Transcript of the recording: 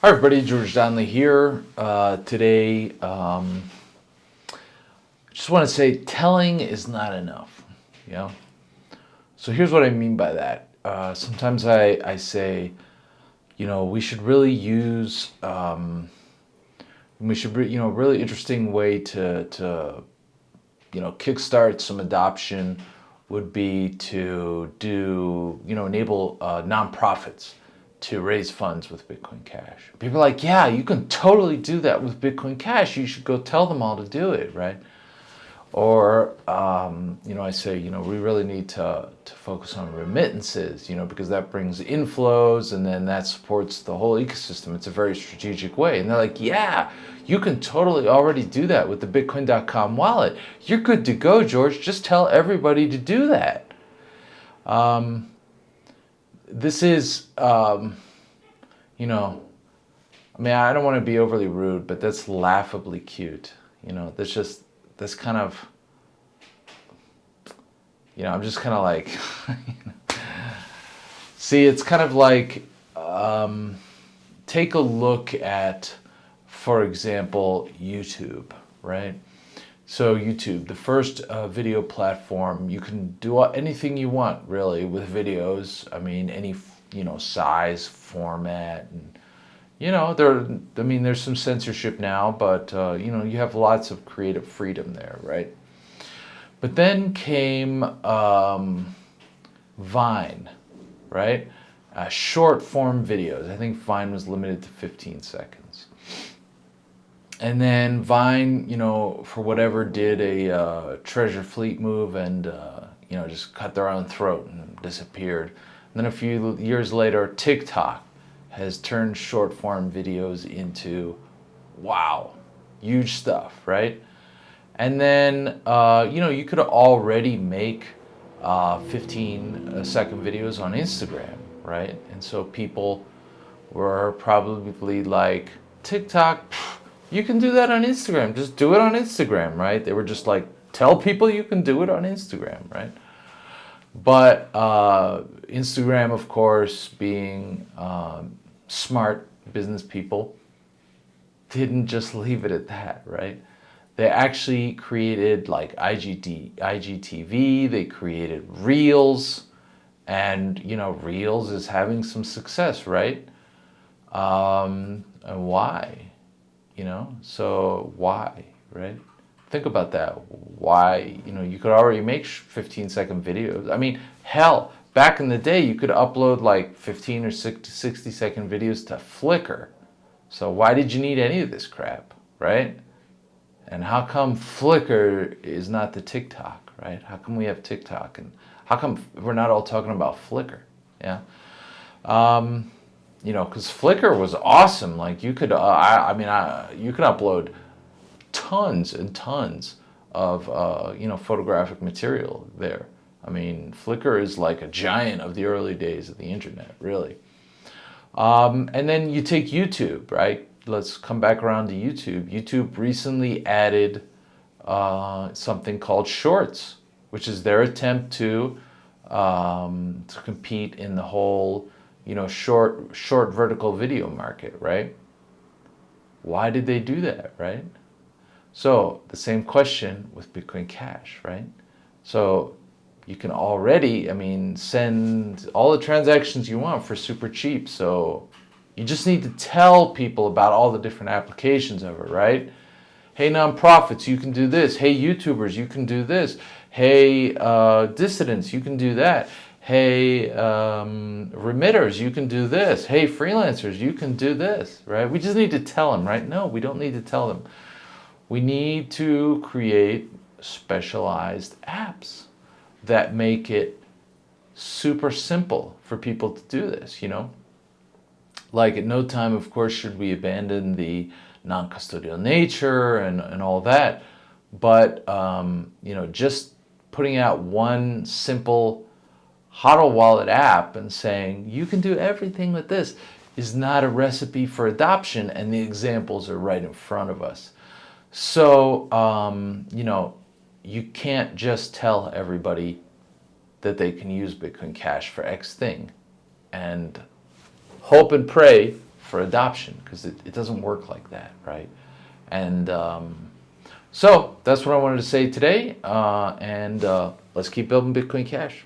Hi everybody, George Donnelly here. Uh, today, um, just want to say telling is not enough, you know? So here's what I mean by that. Uh, sometimes I, I say, you know, we should really use, um, we should, you know, really interesting way to, to, you know, kickstart some adoption would be to do, you know, enable uh, nonprofits to raise funds with Bitcoin Cash. People are like, yeah, you can totally do that with Bitcoin Cash. You should go tell them all to do it, right? Or, um, you know, I say, you know, we really need to, to focus on remittances, you know, because that brings inflows and then that supports the whole ecosystem. It's a very strategic way. And they're like, yeah, you can totally already do that with the Bitcoin.com wallet. You're good to go, George. Just tell everybody to do that. Um, this is, um, you know, I mean, I don't want to be overly rude, but that's laughably cute. You know, that's just, that's kind of, you know, I'm just kind of like, see, it's kind of like, um, take a look at, for example, YouTube, right? So YouTube, the first uh, video platform, you can do anything you want really with videos. I mean, any, you know, size, format, and, you know, there, I mean, there's some censorship now, but, uh, you know, you have lots of creative freedom there, right? But then came um, Vine, right? Uh, short form videos. I think Vine was limited to 15 seconds and then Vine, you know, for whatever, did a uh, Treasure Fleet move and, uh, you know, just cut their own throat and disappeared. And then a few years later, TikTok has turned short form videos into, wow, huge stuff, right? And then, uh, you know, you could already make uh, 15 uh, videos on Instagram, right? And so people were probably like, TikTok, you can do that on Instagram. Just do it on Instagram, right? They were just like, tell people you can do it on Instagram, right? But uh, Instagram, of course, being um, smart business people, didn't just leave it at that, right? They actually created like IGT, IGTV, they created Reels, and you know, Reels is having some success, right? Um, and why? You know? So why, right? Think about that. Why, you know, you could already make 15 second videos. I mean, hell, back in the day, you could upload like 15 or 60 second videos to Flickr. So why did you need any of this crap, right? And how come Flickr is not the TikTok, right? How come we have TikTok? And how come we're not all talking about Flickr? Yeah. Um, you know, because Flickr was awesome. Like you could, uh, I, I, mean, I, you could upload tons and tons of, uh, you know, photographic material there. I mean, Flickr is like a giant of the early days of the internet, really. Um, and then you take YouTube, right? Let's come back around to YouTube. YouTube recently added uh, something called Shorts, which is their attempt to, um, to compete in the whole you know, short, short vertical video market, right? Why did they do that, right? So the same question with Bitcoin Cash, right? So you can already, I mean, send all the transactions you want for super cheap. So you just need to tell people about all the different applications of it, right? Hey, nonprofits, you can do this. Hey, YouTubers, you can do this. Hey, uh, dissidents, you can do that hey, um, remitters, you can do this. Hey, freelancers, you can do this, right? We just need to tell them, right? No, we don't need to tell them. We need to create specialized apps that make it super simple for people to do this, you know? Like at no time, of course, should we abandon the non-custodial nature and, and all that. But, um, you know, just putting out one simple HODL Wallet app and saying, you can do everything with this is not a recipe for adoption and the examples are right in front of us. So, um, you know, you can't just tell everybody that they can use Bitcoin Cash for X thing and hope and pray for adoption because it, it doesn't work like that, right? And um, so that's what I wanted to say today. Uh, and uh, let's keep building Bitcoin Cash.